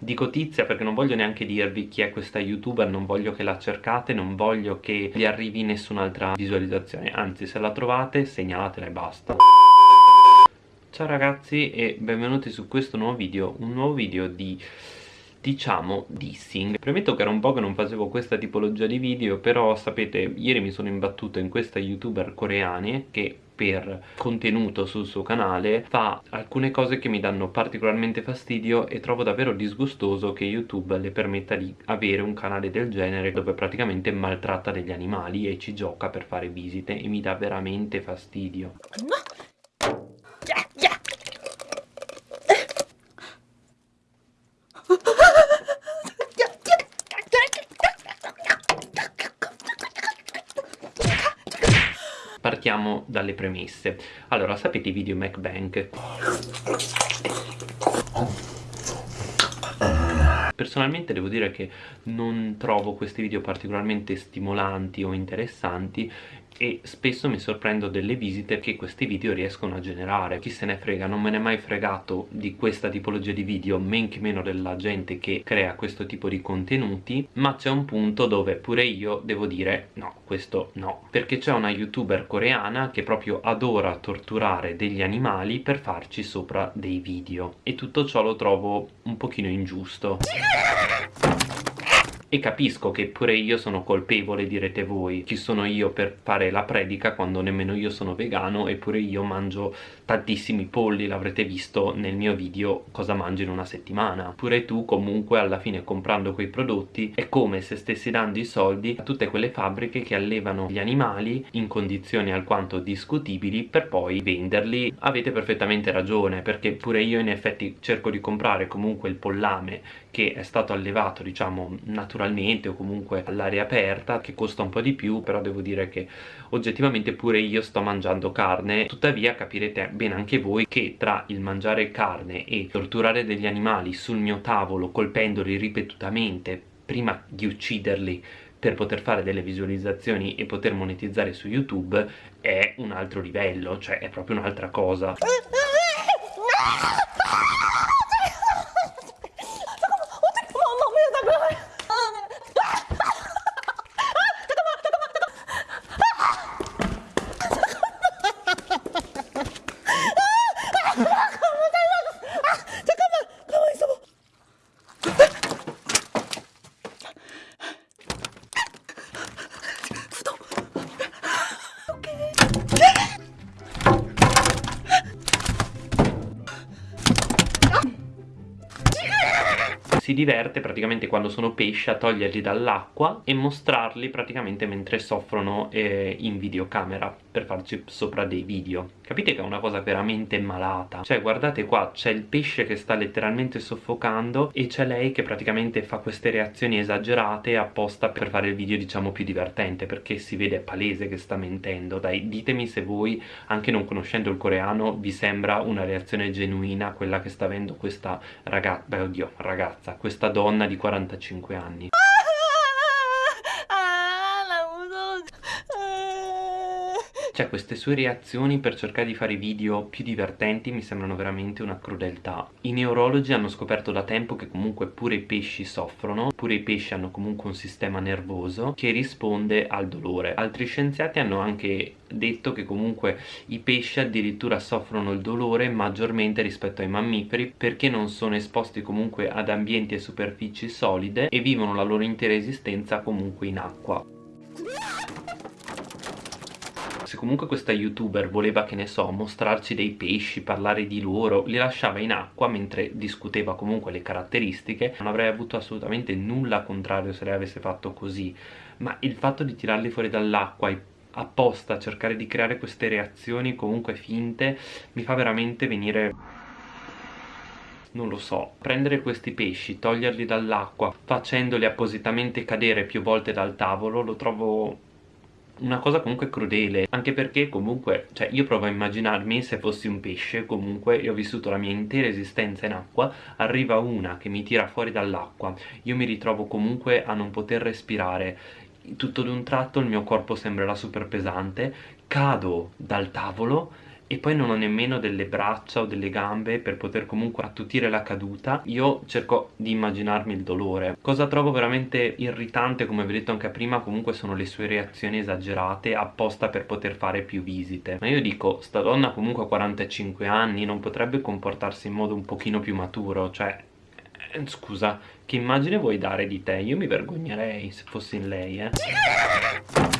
Dico tizia perché non voglio neanche dirvi chi è questa youtuber, non voglio che la cercate, non voglio che vi arrivi nessun'altra visualizzazione, anzi se la trovate segnalatela e basta. Ciao ragazzi e benvenuti su questo nuovo video, un nuovo video di diciamo dissing. Premetto che era un po' che non facevo questa tipologia di video però sapete ieri mi sono imbattuto in questa youtuber coreane che per contenuto sul suo canale fa alcune cose che mi danno particolarmente fastidio e trovo davvero disgustoso che YouTube le permetta di avere un canale del genere dove praticamente maltratta degli animali e ci gioca per fare visite e mi dà veramente fastidio partiamo dalle premesse. Allora sapete i video MacBank? Personalmente devo dire che non trovo questi video particolarmente stimolanti o interessanti e spesso mi sorprendo delle visite che questi video riescono a generare. Chi se ne frega, non me ne è mai fregato di questa tipologia di video men che meno della gente che crea questo tipo di contenuti ma c'è un punto dove pure io devo dire no, questo no. Perché c'è una youtuber coreana che proprio adora torturare degli animali per farci sopra dei video. E tutto ciò lo trovo un pochino ingiusto e capisco che pure io sono colpevole direte voi. Chi sono io per fare la predica quando nemmeno io sono vegano eppure io mangio tantissimi polli. L'avrete visto nel mio video cosa mangio in una settimana. Pure tu comunque alla fine comprando quei prodotti è come se stessi dando i soldi a tutte quelle fabbriche che allevano gli animali in condizioni alquanto discutibili per poi venderli. Avete perfettamente ragione perché pure io in effetti cerco di comprare comunque il pollame che è stato allevato diciamo naturalmente naturalmente o comunque all'aria aperta che costa un po' di più però devo dire che oggettivamente pure io sto mangiando carne tuttavia capirete bene anche voi che tra il mangiare carne e torturare degli animali sul mio tavolo colpendoli ripetutamente prima di ucciderli per poter fare delle visualizzazioni e poter monetizzare su YouTube è un altro livello, cioè è proprio un'altra cosa. si diverte praticamente quando sono pesci a toglierli dall'acqua e mostrarli praticamente mentre soffrono eh, in videocamera per farci sopra dei video capite che è una cosa veramente malata? Cioè guardate qua c'è il pesce che sta letteralmente soffocando e c'è lei che praticamente fa queste reazioni esagerate apposta per fare il video diciamo più divertente perché si vede palese che sta mentendo. Dai ditemi se voi anche non conoscendo il coreano vi sembra una reazione genuina quella che sta avendo questa ragazza beh oddio ragazza questa donna di 45 anni cioè queste sue reazioni per cercare di fare video più divertenti mi sembrano veramente una crudeltà. I neurologi hanno scoperto da tempo che comunque pure i pesci soffrono pure i pesci hanno comunque un sistema nervoso che risponde al dolore. Altri scienziati hanno anche detto che comunque i pesci addirittura soffrono il dolore maggiormente rispetto ai mammiferi perché non sono esposti comunque ad ambienti e superfici solide e vivono la loro intera esistenza comunque in acqua se comunque questa youtuber voleva che ne so mostrarci dei pesci parlare di loro li lasciava in acqua mentre discuteva comunque le caratteristiche non avrei avuto assolutamente nulla contrario se lei avesse fatto così. Ma il fatto di tirarli fuori dall'acqua e apposta cercare di creare queste reazioni comunque finte mi fa veramente venire non lo so, prendere questi pesci, toglierli dall'acqua, facendoli appositamente cadere più volte dal tavolo, lo trovo una cosa comunque crudele anche perché comunque cioè io provo a immaginarmi se fossi un pesce comunque e ho vissuto la mia intera esistenza in acqua arriva una che mi tira fuori dall'acqua io mi ritrovo comunque a non poter respirare tutto d'un tratto il mio corpo sembrerà super pesante cado dal tavolo e poi non ho nemmeno delle braccia o delle gambe per poter comunque attutire la caduta. Io cerco di immaginarmi il dolore. Cosa trovo veramente irritante come vi ho detto anche prima comunque sono le sue reazioni esagerate apposta per poter fare più visite. Ma io dico sta donna comunque ha 45 anni non potrebbe comportarsi in modo un pochino più maturo? Cioè eh, scusa che immagine vuoi dare di te? io mi vergognerei se fossi in lei eh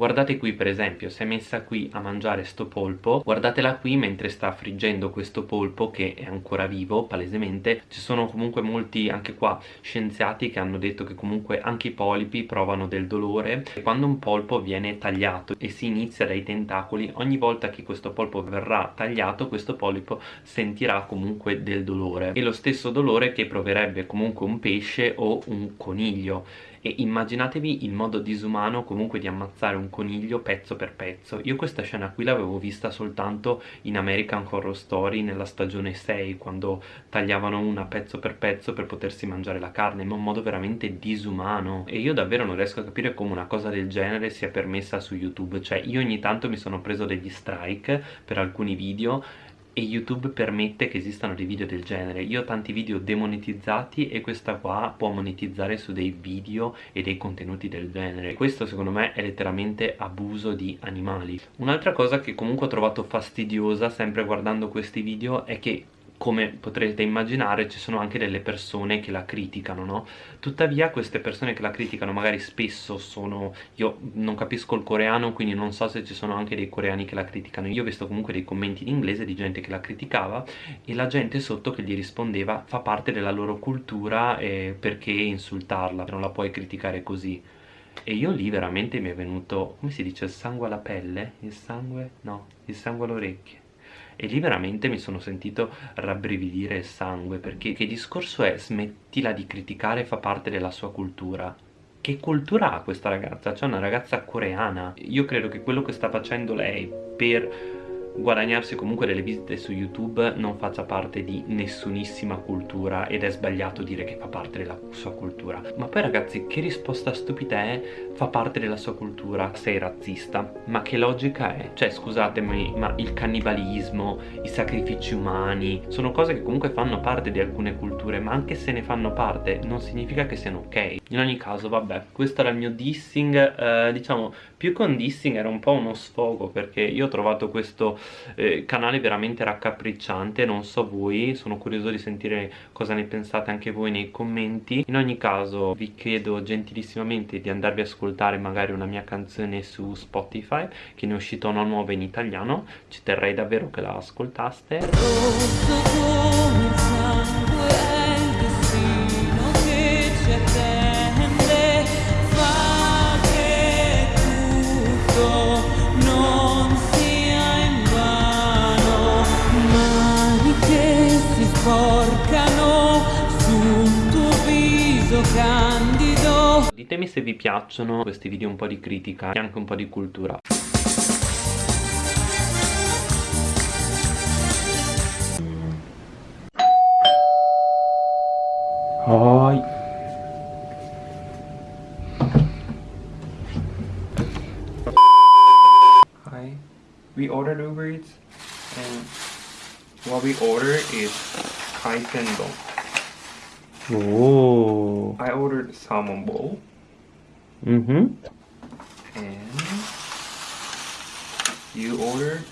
guardate qui per esempio si è messa qui a mangiare sto polpo guardatela qui mentre sta friggendo questo polpo che è ancora vivo palesemente. Ci sono comunque molti anche qua scienziati che hanno detto che comunque anche i polipi provano del dolore. Quando un polpo viene tagliato e si inizia dai tentacoli ogni volta che questo polpo verrà tagliato questo polipo sentirà comunque del dolore. E lo stesso dolore che proverebbe comunque un pesce o un coniglio e immaginatevi il modo disumano comunque di ammazzare un coniglio pezzo per pezzo. Io questa scena qui l'avevo vista soltanto in American Horror Story nella stagione 6 quando tagliavano una pezzo per pezzo per potersi mangiare la carne in un modo veramente disumano. E io davvero non riesco a capire come una cosa del genere sia permessa su YouTube. Cioè io ogni tanto mi sono preso degli strike per alcuni video e YouTube permette che esistano dei video del genere. Io ho tanti video demonetizzati e questa qua può monetizzare su dei video e dei contenuti del genere. Questo secondo me è letteralmente abuso di animali. Un'altra cosa che comunque ho trovato fastidiosa sempre guardando questi video è che come potrete immaginare ci sono anche delle persone che la criticano, no? Tuttavia queste persone che la criticano magari spesso sono... io non capisco il coreano quindi non so se ci sono anche dei coreani che la criticano, io ho visto comunque dei commenti in inglese di gente che la criticava e la gente sotto che gli rispondeva fa parte della loro cultura e perché insultarla, non la puoi criticare così e io lì veramente mi è venuto, come si dice, il sangue alla pelle? Il sangue? no, il sangue alle orecchie e lì veramente mi sono sentito rabbrividire il sangue perché che discorso è smettila di criticare fa parte della sua cultura che cultura ha questa ragazza? Cioè una ragazza coreana io credo che quello che sta facendo lei per guadagnarsi comunque delle visite su YouTube non faccia parte di nessunissima cultura ed è sbagliato dire che fa parte della sua cultura. Ma poi ragazzi che risposta stupida è fa parte della sua cultura sei razzista. Ma che logica è? cioè scusatemi ma il cannibalismo i sacrifici umani sono cose che comunque fanno parte di alcune culture ma anche se ne fanno parte non significa che siano ok. In ogni caso vabbè questo era il mio dissing eh, diciamo più che un dissing era un po' uno sfogo perché io ho trovato questo eh, canale veramente raccapricciante non so voi sono curioso di sentire cosa ne pensate anche voi nei commenti. In ogni caso vi chiedo gentilissimamente di andarvi ad ascoltare magari una mia canzone su Spotify che ne è uscita una nuova in italiano. Ci terrei davvero che la ascoltaste candido Ditemi se vi piacciono questi video un po' di critica e anche un po' di cultura Hi. Hi. We ordered Uber Eats and what we order is Kaisendon. Oh. I ordered salmon bowl. Mm-hmm. And you ordered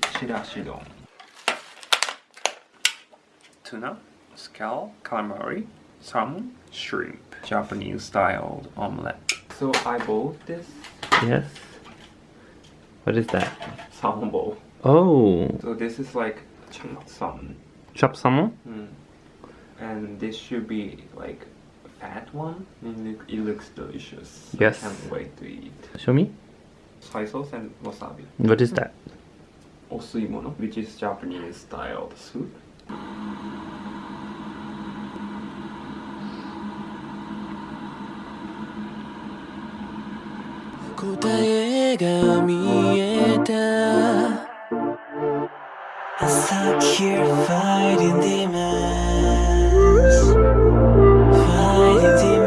chirashidon. Tuna, scallop, calamari, salmon, shrimp. Japanese styled omelette. So I bought this. Yes. What is that? Salmon bowl. Oh. So this is like chopped salmon. Chopped salmon? Mm and this should be like fat one. It, it looks delicious. Yes. I can't wait to eat. Show me. Soy sauce and wasabi. What is that? Osuimono, which is Japanese style soup. I here fighting demons you.